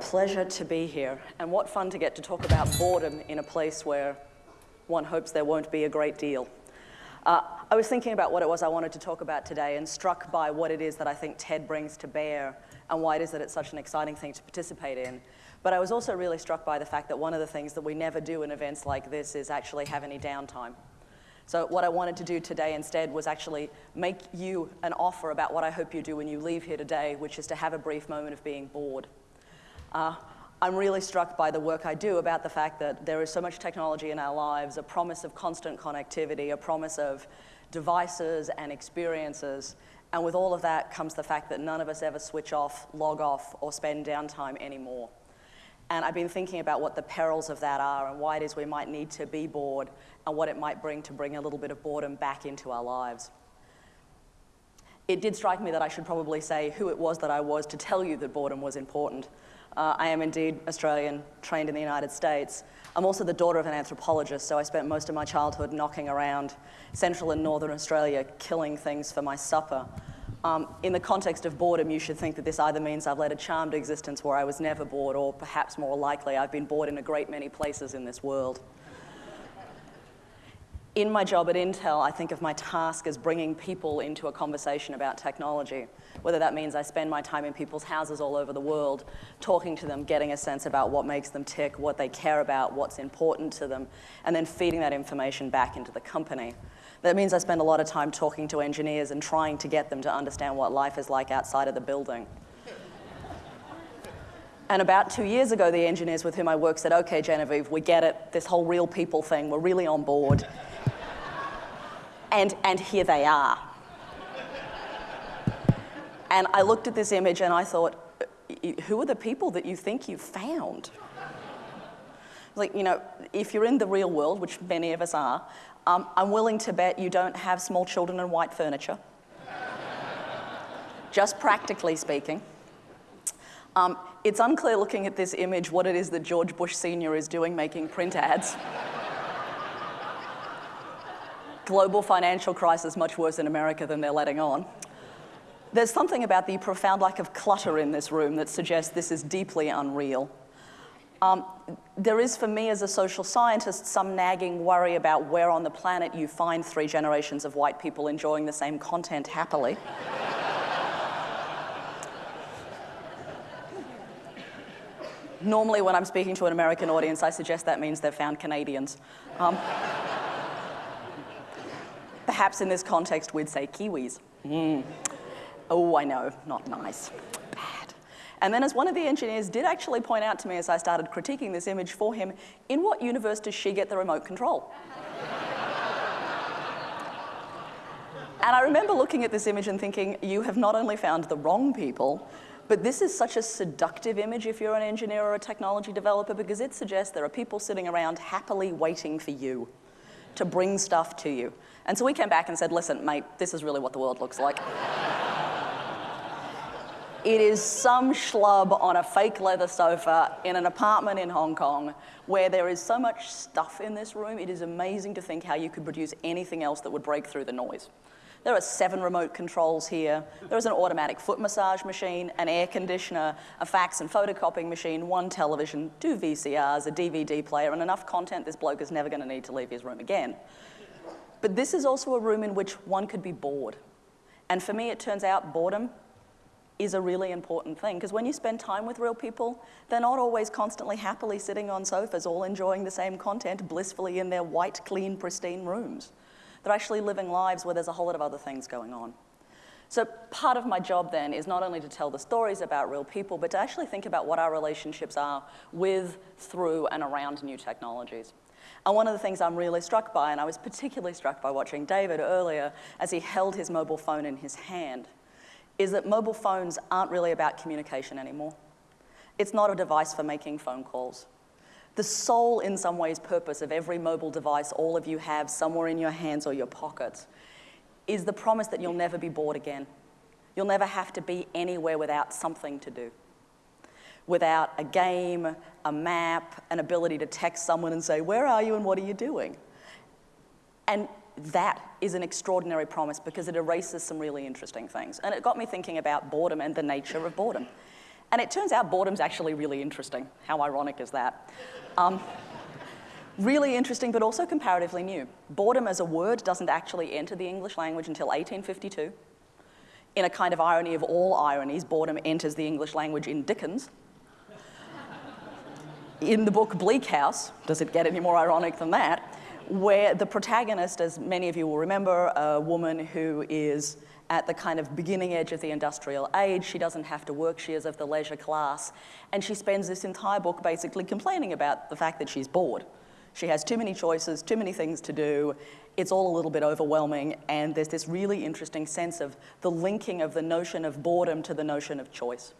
pleasure to be here, and what fun to get to talk about boredom in a place where one hopes there won't be a great deal. Uh, I was thinking about what it was I wanted to talk about today and struck by what it is that I think TED brings to bear and why it is that it's such an exciting thing to participate in. But I was also really struck by the fact that one of the things that we never do in events like this is actually have any downtime. So what I wanted to do today instead was actually make you an offer about what I hope you do when you leave here today, which is to have a brief moment of being bored. Uh, I'm really struck by the work I do about the fact that there is so much technology in our lives, a promise of constant connectivity, a promise of devices and experiences, and with all of that comes the fact that none of us ever switch off, log off, or spend downtime anymore. And I've been thinking about what the perils of that are and why it is we might need to be bored and what it might bring to bring a little bit of boredom back into our lives. It did strike me that I should probably say who it was that I was to tell you that boredom was important. Uh, I am indeed Australian, trained in the United States. I'm also the daughter of an anthropologist, so I spent most of my childhood knocking around central and northern Australia, killing things for my supper. Um, in the context of boredom, you should think that this either means I've led a charmed existence where I was never bored, or perhaps more likely, I've been bored in a great many places in this world. In my job at Intel, I think of my task as bringing people into a conversation about technology, whether that means I spend my time in people's houses all over the world, talking to them, getting a sense about what makes them tick, what they care about, what's important to them, and then feeding that information back into the company. That means I spend a lot of time talking to engineers and trying to get them to understand what life is like outside of the building. And about two years ago, the engineers with whom I work said, okay, Genevieve, we get it, this whole real people thing, we're really on board. And, and here they are. And I looked at this image and I thought, who are the people that you think you've found? Like, you know, if you're in the real world, which many of us are, um, I'm willing to bet you don't have small children and white furniture. Just practically speaking. Um, it's unclear looking at this image what it is that George Bush Sr. is doing making print ads. Global financial crisis much worse in America than they're letting on. There's something about the profound lack of clutter in this room that suggests this is deeply unreal. Um, there is, for me as a social scientist, some nagging worry about where on the planet you find three generations of white people enjoying the same content happily. Normally, when I'm speaking to an American audience, I suggest that means they've found Canadians. Um, perhaps in this context, we'd say Kiwis. Mm. Oh, I know, not nice. Bad. And then as one of the engineers did actually point out to me as I started critiquing this image for him, in what universe does she get the remote control? and I remember looking at this image and thinking, you have not only found the wrong people, but this is such a seductive image if you're an engineer or a technology developer because it suggests there are people sitting around happily waiting for you to bring stuff to you. And so we came back and said, listen, mate, this is really what the world looks like. It is some schlub on a fake leather sofa in an apartment in Hong Kong where there is so much stuff in this room, it is amazing to think how you could produce anything else that would break through the noise. There are seven remote controls here. There is an automatic foot massage machine, an air conditioner, a fax and photocopying machine, one television, two VCRs, a DVD player, and enough content this bloke is never going to need to leave his room again. But this is also a room in which one could be bored. And for me, it turns out boredom is a really important thing because when you spend time with real people, they're not always constantly happily sitting on sofas all enjoying the same content blissfully in their white, clean, pristine rooms. They're actually living lives where there's a whole lot of other things going on. So part of my job then is not only to tell the stories about real people, but to actually think about what our relationships are with, through, and around new technologies. And one of the things I'm really struck by, and I was particularly struck by watching David earlier as he held his mobile phone in his hand, is that mobile phones aren't really about communication anymore. It's not a device for making phone calls. The sole, in some ways, purpose of every mobile device all of you have somewhere in your hands or your pockets is the promise that you'll never be bored again. You'll never have to be anywhere without something to do. Without a game, a map, an ability to text someone and say, where are you and what are you doing? And that is an extraordinary promise because it erases some really interesting things. And it got me thinking about boredom and the nature of boredom. And it turns out boredom's actually really interesting. How ironic is that? Um, really interesting, but also comparatively new. Boredom as a word doesn't actually enter the English language until 1852. In a kind of irony of all ironies, boredom enters the English language in Dickens. In the book Bleak House, does it get any more ironic than that? Where the protagonist, as many of you will remember, a woman who is at the kind of beginning edge of the industrial age. She doesn't have to work, she is of the leisure class. And she spends this entire book basically complaining about the fact that she's bored. She has too many choices, too many things to do. It's all a little bit overwhelming, and there's this really interesting sense of the linking of the notion of boredom to the notion of choice.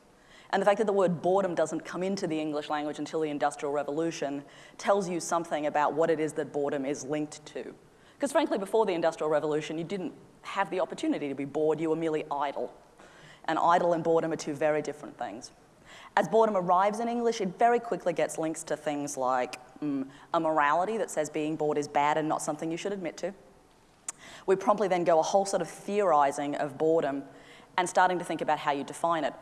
And the fact that the word boredom doesn't come into the English language until the Industrial Revolution tells you something about what it is that boredom is linked to. Because frankly, before the Industrial Revolution, you didn't have the opportunity to be bored, you were merely idle. And idle and boredom are two very different things. As boredom arrives in English, it very quickly gets links to things like mm, a morality that says being bored is bad and not something you should admit to. We promptly then go a whole sort of theorizing of boredom and starting to think about how you define it.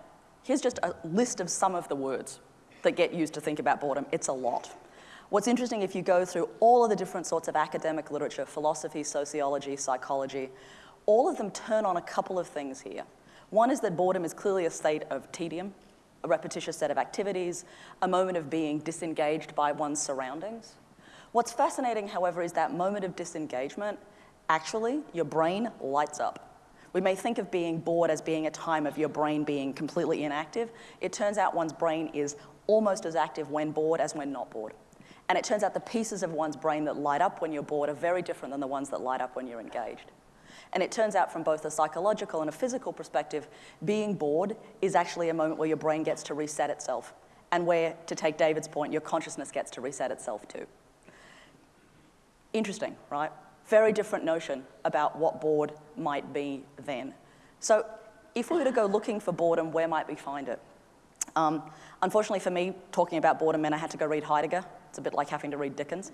Here's just a list of some of the words that get used to think about boredom. It's a lot. What's interesting, if you go through all of the different sorts of academic literature, philosophy, sociology, psychology, all of them turn on a couple of things here. One is that boredom is clearly a state of tedium, a repetitious set of activities, a moment of being disengaged by one's surroundings. What's fascinating, however, is that moment of disengagement, actually, your brain lights up. We may think of being bored as being a time of your brain being completely inactive. It turns out one's brain is almost as active when bored as when not bored. And it turns out the pieces of one's brain that light up when you're bored are very different than the ones that light up when you're engaged. And it turns out from both a psychological and a physical perspective, being bored is actually a moment where your brain gets to reset itself and where, to take David's point, your consciousness gets to reset itself too. Interesting, right? Very different notion about what bored might be then. So if we were to go looking for boredom, where might we find it? Um, unfortunately for me, talking about boredom meant I had to go read Heidegger. It's a bit like having to read Dickens.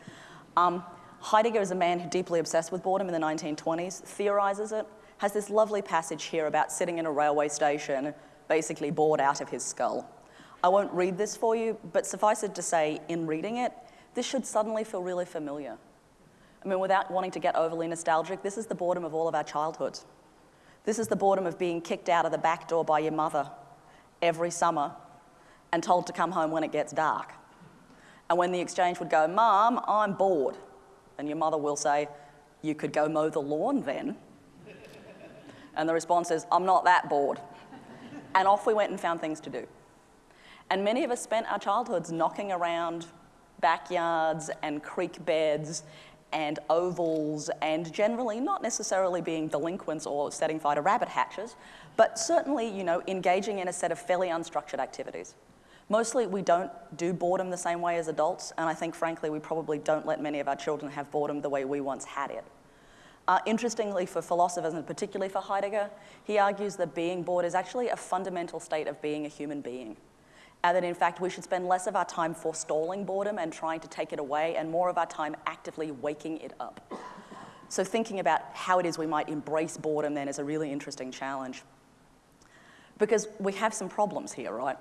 Um, Heidegger is a man who deeply obsessed with boredom in the 1920s, theorizes it, has this lovely passage here about sitting in a railway station, basically bored out of his skull. I won't read this for you, but suffice it to say, in reading it, this should suddenly feel really familiar. I mean, without wanting to get overly nostalgic, this is the boredom of all of our childhoods. This is the boredom of being kicked out of the back door by your mother every summer and told to come home when it gets dark. And when the exchange would go, Mom, I'm bored. And your mother will say, You could go mow the lawn then. And the response is, I'm not that bored. And off we went and found things to do. And many of us spent our childhoods knocking around backyards and creek beds and ovals and generally not necessarily being delinquents or setting fire to rabbit hatches, but certainly, you know, engaging in a set of fairly unstructured activities. Mostly we don't do boredom the same way as adults, and I think frankly we probably don't let many of our children have boredom the way we once had it. Uh, interestingly, for philosophers, and particularly for Heidegger, he argues that being bored is actually a fundamental state of being a human being. And that in fact we should spend less of our time forestalling boredom and trying to take it away, and more of our time actively waking it up. So thinking about how it is we might embrace boredom then is a really interesting challenge. Because we have some problems here, right?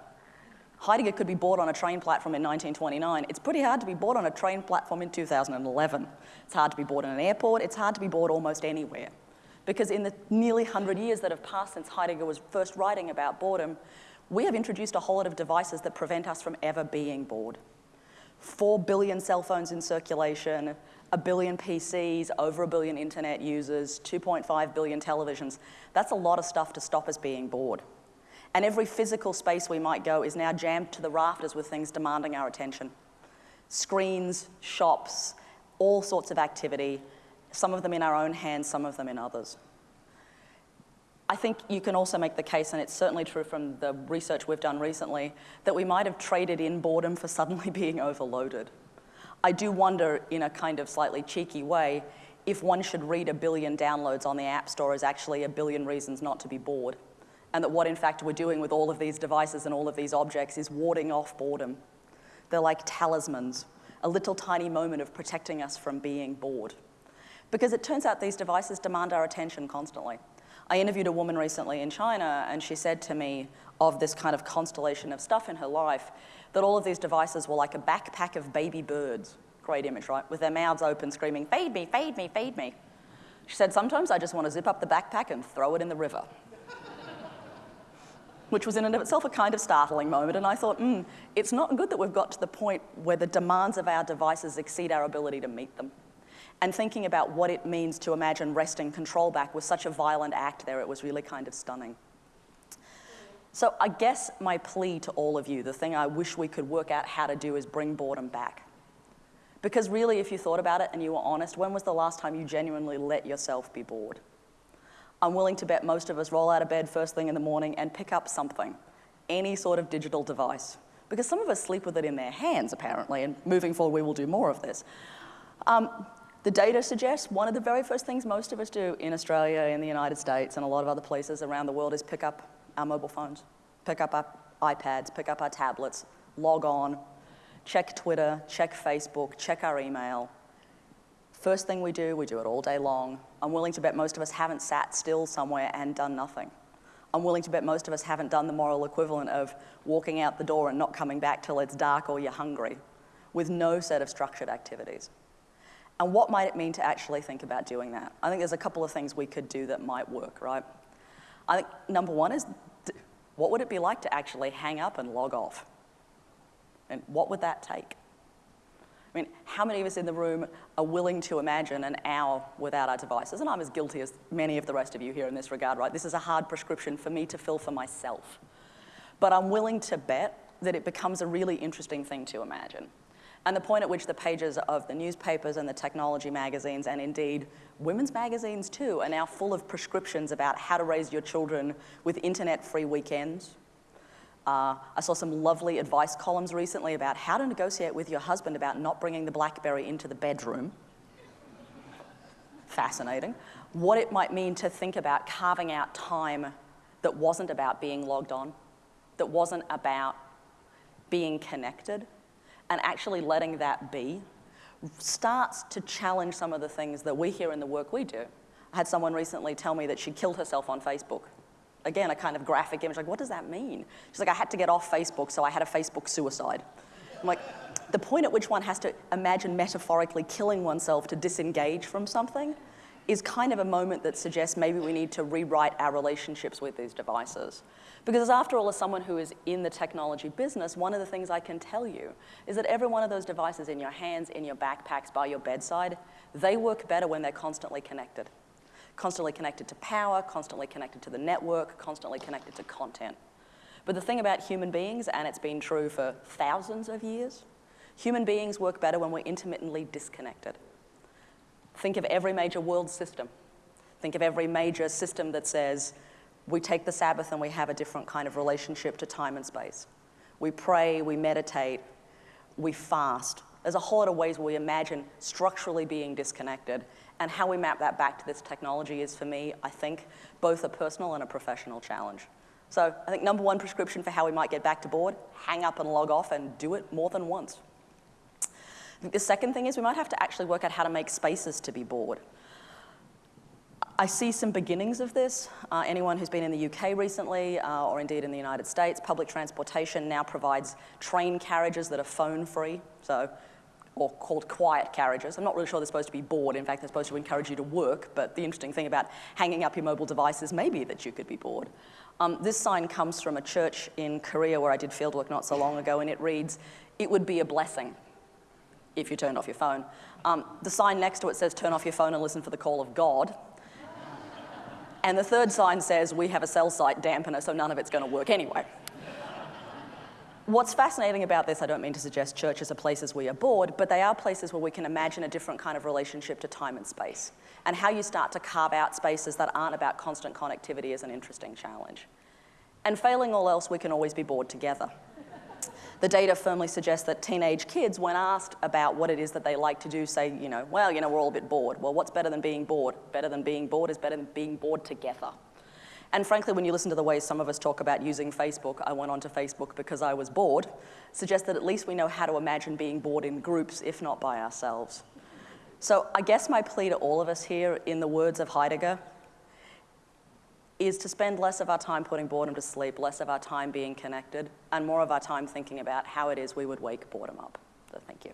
Heidegger could be bored on a train platform in 1929. It's pretty hard to be bored on a train platform in 2011. It's hard to be bored in an airport. It's hard to be bored almost anywhere. Because in the nearly 100 years that have passed since Heidegger was first writing about boredom, we have introduced a whole lot of devices that prevent us from ever being bored. Four billion cell phones in circulation, a billion PCs, over a billion internet users, 2.5 billion televisions. That's a lot of stuff to stop us being bored. And every physical space we might go is now jammed to the rafters with things demanding our attention. Screens, shops, all sorts of activity, some of them in our own hands, some of them in others. I think you can also make the case, and it's certainly true from the research we've done recently, that we might have traded in boredom for suddenly being overloaded. I do wonder, in a kind of slightly cheeky way, if one should read a billion downloads on the App Store as actually a billion reasons not to be bored and that what in fact we're doing with all of these devices and all of these objects is warding off boredom. They're like talismans, a little tiny moment of protecting us from being bored. Because it turns out these devices demand our attention constantly. I interviewed a woman recently in China and she said to me, of this kind of constellation of stuff in her life, that all of these devices were like a backpack of baby birds. Great image, right? With their mouths open, screaming, feed me, feed me, feed me. She said, sometimes I just want to zip up the backpack and throw it in the river. Which was in and of itself a kind of startling moment. And I thought, hmm, it's not good that we've got to the point where the demands of our devices exceed our ability to meet them. And thinking about what it means to imagine wresting control back was such a violent act there, it was really kind of stunning. So I guess my plea to all of you, the thing I wish we could work out how to do is bring boredom back. Because really, if you thought about it and you were honest, when was the last time you genuinely let yourself be bored? I'm willing to bet most of us roll out of bed first thing in the morning and pick up something, any sort of digital device. Because some of us sleep with it in their hands, apparently, and moving forward, we will do more of this. Um, the data suggests one of the very first things most of us do in Australia, in the United States, and a lot of other places around the world is pick up our mobile phones, pick up our iPads, pick up our tablets, log on, check Twitter, check Facebook, check our email. First thing we do, we do it all day long. I'm willing to bet most of us haven't sat still somewhere and done nothing. I'm willing to bet most of us haven't done the moral equivalent of walking out the door and not coming back till it's dark or you're hungry, with no set of structured activities. And what might it mean to actually think about doing that? I think there's a couple of things we could do that might work, right? I think number one is, what would it be like to actually hang up and log off? And what would that take? I mean, how many of us in the room are willing to imagine an hour without our devices? And I'm as guilty as many of the rest of you here in this regard, right? This is a hard prescription for me to fill for myself. But I'm willing to bet that it becomes a really interesting thing to imagine. And the point at which the pages of the newspapers and the technology magazines, and indeed women's magazines too, are now full of prescriptions about how to raise your children with internet-free weekends, uh, I saw some lovely advice columns recently about how to negotiate with your husband about not bringing the BlackBerry into the bedroom. Fascinating. What it might mean to think about carving out time that wasn't about being logged on, that wasn't about being connected, and actually letting that be starts to challenge some of the things that we hear in the work we do. I had someone recently tell me that she killed herself on Facebook again, a kind of graphic image, like, what does that mean? She's like, I had to get off Facebook, so I had a Facebook suicide. I'm like, the point at which one has to imagine metaphorically killing oneself to disengage from something is kind of a moment that suggests maybe we need to rewrite our relationships with these devices. Because after all, as someone who is in the technology business, one of the things I can tell you is that every one of those devices in your hands, in your backpacks, by your bedside, they work better when they're constantly connected constantly connected to power, constantly connected to the network, constantly connected to content. But the thing about human beings, and it's been true for thousands of years, human beings work better when we're intermittently disconnected. Think of every major world system. Think of every major system that says, we take the Sabbath and we have a different kind of relationship to time and space. We pray, we meditate, we fast. There's a whole lot of ways we imagine structurally being disconnected and how we map that back to this technology is, for me, I think, both a personal and a professional challenge. So I think number one prescription for how we might get back to bored, hang up and log off and do it more than once. The second thing is we might have to actually work out how to make spaces to be bored. I see some beginnings of this. Uh, anyone who's been in the UK recently, uh, or indeed in the United States, public transportation now provides train carriages that are phone-free. So or called quiet carriages. I'm not really sure they're supposed to be bored. In fact, they're supposed to encourage you to work. But the interesting thing about hanging up your mobile devices may be that you could be bored. Um, this sign comes from a church in Korea where I did fieldwork not so long ago, and it reads, it would be a blessing if you turned off your phone. Um, the sign next to it says, turn off your phone and listen for the call of God. and the third sign says, we have a cell site dampener, so none of it's going to work anyway. What's fascinating about this, I don't mean to suggest churches are places we are bored, but they are places where we can imagine a different kind of relationship to time and space. And how you start to carve out spaces that aren't about constant connectivity is an interesting challenge. And failing all else, we can always be bored together. The data firmly suggests that teenage kids, when asked about what it is that they like to do, say, you know, well, you know, we're all a bit bored. Well, what's better than being bored? Better than being bored is better than being bored together. And frankly, when you listen to the way some of us talk about using Facebook, I went onto Facebook because I was bored, suggests that at least we know how to imagine being bored in groups, if not by ourselves. So I guess my plea to all of us here, in the words of Heidegger, is to spend less of our time putting boredom to sleep, less of our time being connected, and more of our time thinking about how it is we would wake boredom up. So thank you.